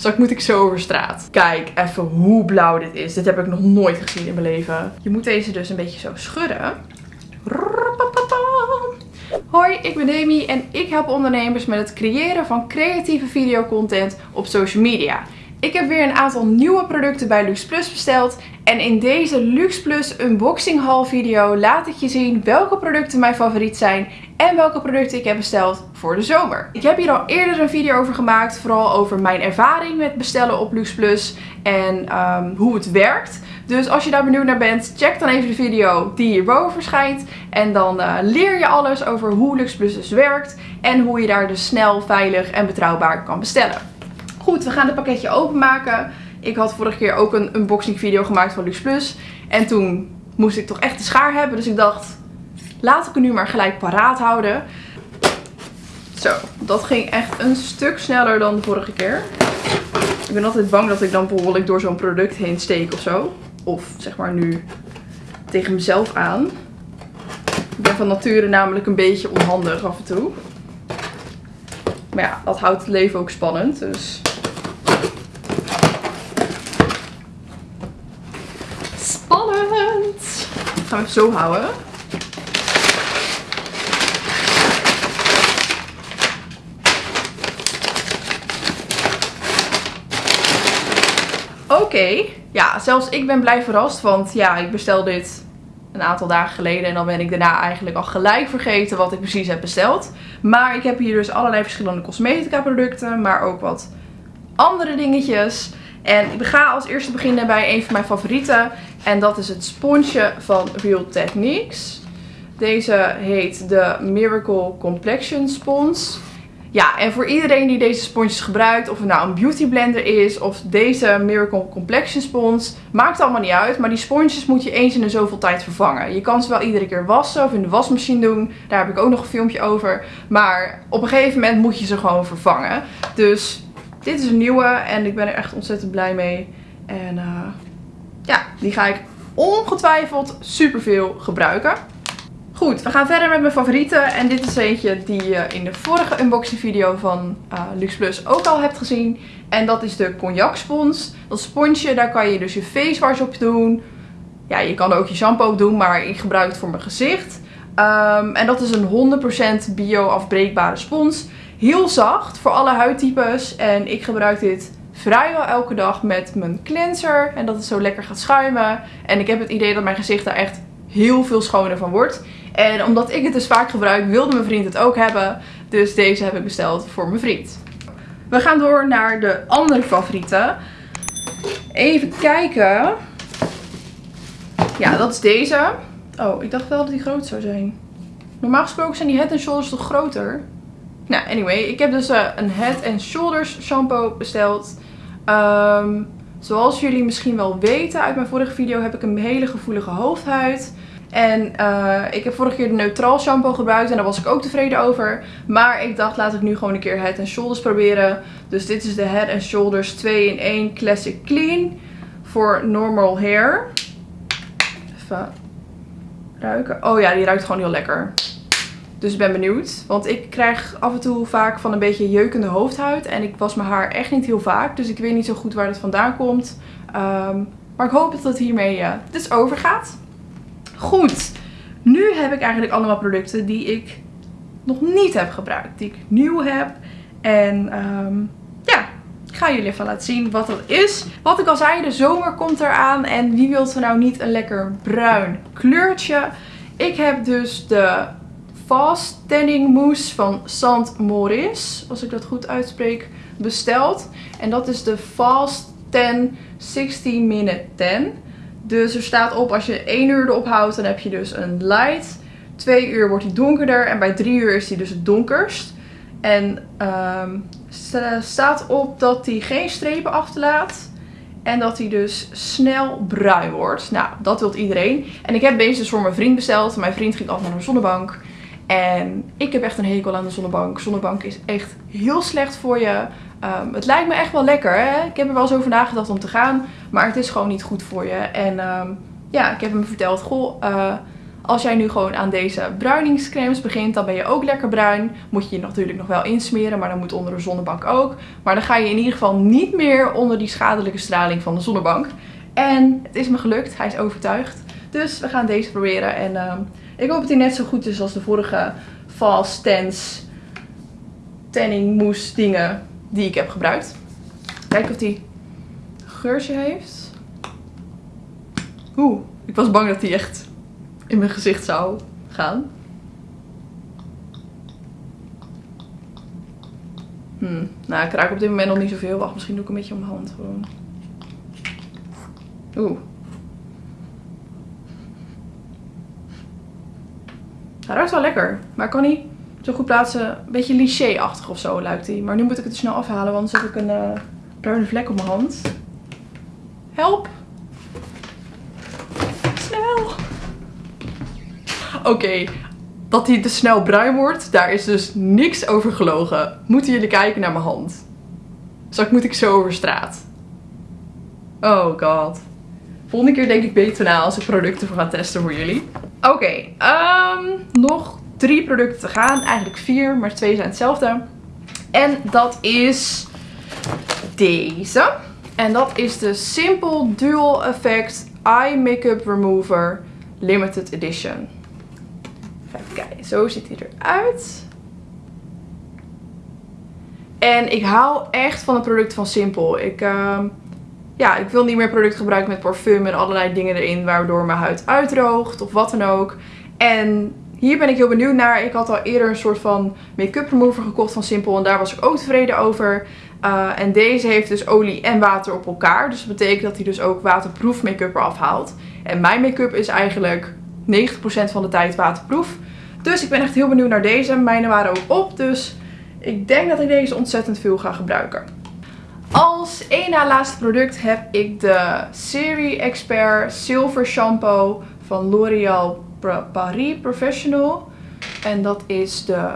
Straks moet ik zo over straat. Kijk even hoe blauw dit is. Dit heb ik nog nooit gezien in mijn leven. Je moet deze dus een beetje zo schudden. Hoi, ik ben Demi en ik help ondernemers met het creëren van creatieve videocontent op social media. Ik heb weer een aantal nieuwe producten bij Lux Plus besteld. En in deze Lux Plus unboxing haul video laat ik je zien welke producten mijn favoriet zijn. En welke producten ik heb besteld voor de zomer. Ik heb hier al eerder een video over gemaakt. Vooral over mijn ervaring met bestellen op Lux Plus. En um, hoe het werkt. Dus als je daar benieuwd naar bent, check dan even de video die hierboven verschijnt. En dan uh, leer je alles over hoe Lux Plus dus werkt. En hoe je daar dus snel, veilig en betrouwbaar kan bestellen. Goed, we gaan het pakketje openmaken. Ik had vorige keer ook een unboxing video gemaakt van Lux Plus. En toen moest ik toch echt de schaar hebben. Dus ik dacht, laat ik het nu maar gelijk paraat houden. Zo, dat ging echt een stuk sneller dan de vorige keer. Ik ben altijd bang dat ik dan bijvoorbeeld door zo'n product heen steek of zo. Of zeg maar nu tegen mezelf aan. Ik ben van nature namelijk een beetje onhandig af en toe. Maar ja, dat houdt het leven ook spannend. Dus Spannend! Gaan we zo houden. Oké, ja, zelfs ik ben blij verrast, want ja, ik bestel dit een aantal dagen geleden en dan ben ik daarna eigenlijk al gelijk vergeten wat ik precies heb besteld. Maar ik heb hier dus allerlei verschillende cosmetica producten, maar ook wat andere dingetjes. En ik ga als eerste beginnen bij een van mijn favorieten. En dat is het sponsje van Real Techniques. Deze heet de Miracle Complexion Spons. Ja, en voor iedereen die deze sponsjes gebruikt, of het nou een beauty blender is of deze Miracle Complexion Spons, maakt allemaal niet uit. Maar die sponsjes moet je eens in de zoveel tijd vervangen. Je kan ze wel iedere keer wassen of in de wasmachine doen. Daar heb ik ook nog een filmpje over. Maar op een gegeven moment moet je ze gewoon vervangen. Dus dit is een nieuwe en ik ben er echt ontzettend blij mee. En uh, ja, die ga ik ongetwijfeld superveel gebruiken. Goed, we gaan verder met mijn favorieten. En dit is eentje die je in de vorige unboxing video van uh, Lux Plus ook al hebt gezien. En dat is de cognac spons. Dat sponsje, daar kan je dus je face wash op doen. Ja, je kan ook je shampoo op doen, maar ik gebruik het voor mijn gezicht. Um, en dat is een 100% bio-afbreekbare spons. Heel zacht voor alle huidtypes. En ik gebruik dit vrijwel elke dag met mijn cleanser. En dat het zo lekker gaat schuimen. En ik heb het idee dat mijn gezicht daar echt heel veel schoner van wordt. En omdat ik het dus vaak gebruik, wilde mijn vriend het ook hebben. Dus deze heb ik besteld voor mijn vriend. We gaan door naar de andere favorieten. Even kijken. Ja, dat is deze. Oh, ik dacht wel dat die groot zou zijn. Normaal gesproken zijn die Head Shoulders toch groter? Nou, anyway. Ik heb dus uh, een Head Shoulders shampoo besteld. Um, zoals jullie misschien wel weten uit mijn vorige video heb ik een hele gevoelige hoofdhuid. En uh, ik heb vorige keer de neutraal shampoo gebruikt en daar was ik ook tevreden over. Maar ik dacht laat ik nu gewoon een keer Head Shoulders proberen. Dus dit is de Head Shoulders 2 in 1 Classic Clean voor normal hair. Even ruiken. Oh ja, die ruikt gewoon heel lekker. Dus ik ben benieuwd. Want ik krijg af en toe vaak van een beetje jeukende hoofdhuid. En ik was mijn haar echt niet heel vaak. Dus ik weet niet zo goed waar het vandaan komt. Um, maar ik hoop dat het hiermee uh, dus overgaat. Goed. Nu heb ik eigenlijk allemaal producten die ik nog niet heb gebruikt. Die ik nieuw heb. En um, ja, ik ga jullie even laten zien wat dat is. Wat ik al zei, de zomer komt eraan. En wie wilt er nou niet een lekker bruin kleurtje? Ik heb dus de Fast Tanning Mousse van Sant Moris, als ik dat goed uitspreek, besteld. En dat is de Fast Tan 60 Minute Tan. Dus er staat op als je 1 uur erop houdt, dan heb je dus een light. 2 uur wordt hij donkerder en bij 3 uur is hij dus het donkerst. En um, staat op dat hij geen strepen achterlaat. En dat hij dus snel bruin wordt. Nou, dat wilt iedereen. En ik heb deze dus voor mijn vriend besteld. Mijn vriend ging altijd naar een zonnebank. En ik heb echt een hekel aan de zonnebank. Zonnebank is echt heel slecht voor je. Um, het lijkt me echt wel lekker. Hè? Ik heb er wel eens over nagedacht om te gaan. Maar het is gewoon niet goed voor je. En um, ja, ik heb hem verteld. Goh, uh, Als jij nu gewoon aan deze bruiningscremes begint, dan ben je ook lekker bruin. Moet je je natuurlijk nog wel insmeren, maar dan moet onder de zonnebank ook. Maar dan ga je in ieder geval niet meer onder die schadelijke straling van de zonnebank. En het is me gelukt, hij is overtuigd. Dus we gaan deze proberen en uh, ik hoop dat hij net zo goed is als de vorige Fast Tense tanning mousse dingen die ik heb gebruikt. Kijken of hij geurtje heeft. Oeh, ik was bang dat hij echt in mijn gezicht zou gaan. Hmm. Nou, ik raak op dit moment nog niet zoveel. Wacht, misschien doe ik een beetje om mijn hand gewoon. Oeh. Hij ruikt wel lekker, maar kan niet zo goed plaatsen. Een beetje liché-achtig of zo lijkt hij. Maar nu moet ik het snel afhalen, want dan zet ik een uh, bruine vlek op mijn hand. Help! Snel! Oké, dat hij te snel bruin wordt, daar is dus niks over gelogen. Moeten jullie kijken naar mijn hand. Straks moet ik zo over straat. Oh god. Volgende keer denk ik beter na als ik producten ga testen voor jullie. Oké, ehm, nog drie producten te gaan. Eigenlijk vier, maar twee zijn hetzelfde. En dat is deze. En dat is de Simple Dual Effect Eye Makeup Remover Limited Edition. Even kijken, zo ziet hij eruit. En ik hou echt van de producten van Simple. Ik, uh, ja, ik wil niet meer producten gebruiken met parfum en allerlei dingen erin waardoor mijn huid uitdroogt of wat dan ook. En hier ben ik heel benieuwd naar. Ik had al eerder een soort van make-up remover gekocht van Simple en daar was ik ook tevreden over. Uh, en deze heeft dus olie en water op elkaar. Dus dat betekent dat hij dus ook waterproof make-up eraf haalt. En mijn make-up is eigenlijk 90% van de tijd waterproof. Dus ik ben echt heel benieuwd naar deze. Mijne waren ook op, dus ik denk dat ik deze ontzettend veel ga gebruiken. Als één na laatste product heb ik de Serie Expert Silver Shampoo van L'Oreal Paris Professional. En dat is de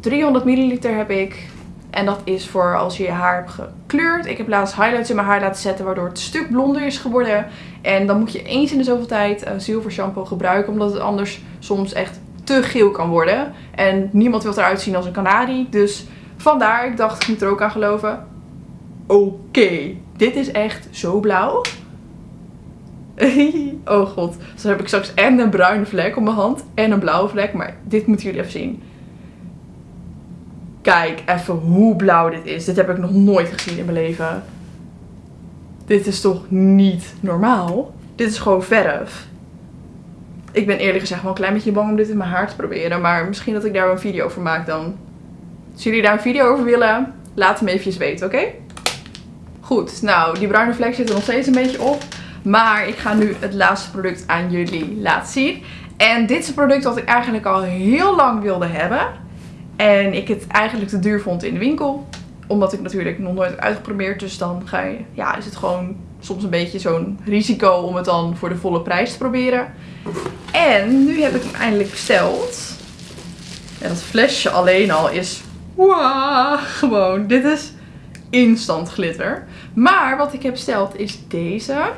300 milliliter heb ik. En dat is voor als je je haar hebt gekleurd. Ik heb laatst highlights in mijn haar laten zetten waardoor het stuk blonder is geworden. En dan moet je eens in de zoveel tijd zilver shampoo gebruiken. Omdat het anders soms echt te geel kan worden. En niemand wil eruit zien als een kanarie. Dus vandaar, ik dacht, ik moet er ook aan geloven. Oké, dit is echt zo blauw. oh god. Dus dan heb ik straks en een bruine vlek op mijn hand en een blauwe vlek. Maar dit moeten jullie even zien. Kijk even hoe blauw dit is. Dit heb ik nog nooit gezien in mijn leven. Dit is toch niet normaal? Dit is gewoon verf. Ik ben eerlijk gezegd wel een klein beetje bang om dit in mijn haar te proberen. Maar misschien dat ik daar een video over maak dan. Als jullie daar een video over willen, laat me even weten, oké? Goed, nou die bruine vlek zit er nog steeds een beetje op. Maar ik ga nu het laatste product aan jullie laten zien. En dit is een product dat ik eigenlijk al heel lang wilde hebben. En ik het eigenlijk te duur vond in de winkel. Omdat ik natuurlijk nog nooit heb uitgeprobeerd. Dus dan ga je, ja, is het gewoon soms een beetje zo'n risico om het dan voor de volle prijs te proberen. En nu heb ik hem eindelijk besteld. En dat flesje alleen al is... Wow, gewoon. Dit is instant glitter. Maar wat ik heb besteld is deze.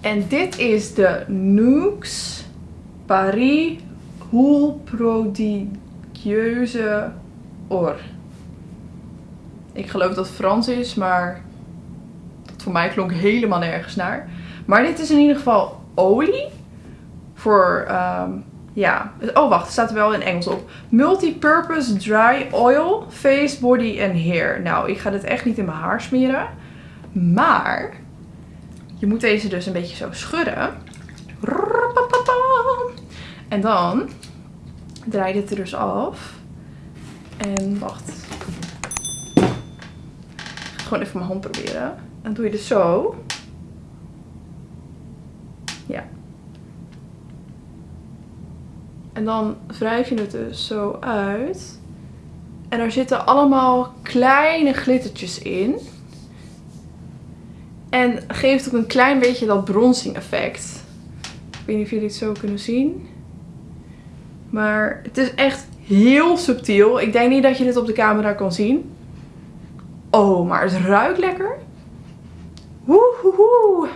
En dit is de Nooks Paris Hoel Or. Ik geloof dat Frans is, maar voor mij klonk helemaal nergens naar. Maar dit is in ieder geval olie. Voor, um, ja. Oh wacht, staat er wel in Engels op. Multipurpose Dry Oil, Face, Body en Hair. Nou, ik ga dit echt niet in mijn haar smeren. Maar je moet deze dus een beetje zo schudden. En dan draai je dit er dus af. En wacht. Gewoon even mijn hand proberen. Dan doe je dus zo. Ja. En dan wrijf je het dus zo uit. En er zitten allemaal kleine glittertjes in. En geeft ook een klein beetje dat bronzing effect. Ik weet niet of jullie het zo kunnen zien. Maar het is echt heel subtiel. Ik denk niet dat je dit op de camera kan zien. Oh, maar het ruikt lekker. Woehoehoe.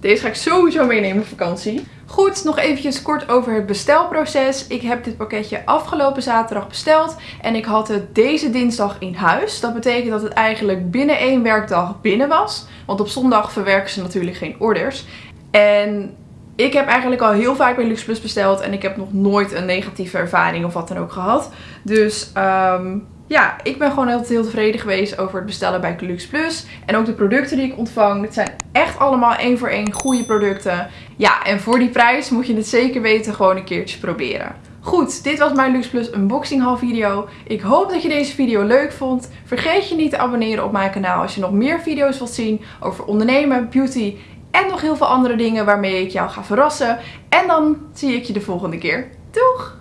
Deze ga ik sowieso meenemen op vakantie. Goed, nog eventjes kort over het bestelproces. Ik heb dit pakketje afgelopen zaterdag besteld en ik had het deze dinsdag in huis. Dat betekent dat het eigenlijk binnen één werkdag binnen was. Want op zondag verwerken ze natuurlijk geen orders. En ik heb eigenlijk al heel vaak bij LuxePlus besteld en ik heb nog nooit een negatieve ervaring of wat dan ook gehad. Dus um, ja, ik ben gewoon altijd heel tevreden geweest over het bestellen bij Luxe Plus. En ook de producten die ik ontvang. Dit zijn echt allemaal één voor één goede producten. Ja, en voor die prijs moet je het zeker weten gewoon een keertje proberen. Goed, dit was mijn Luxe Plus unboxing haul video. Ik hoop dat je deze video leuk vond. Vergeet je niet te abonneren op mijn kanaal als je nog meer video's wilt zien over ondernemen, beauty en nog heel veel andere dingen waarmee ik jou ga verrassen. En dan zie ik je de volgende keer. Doeg!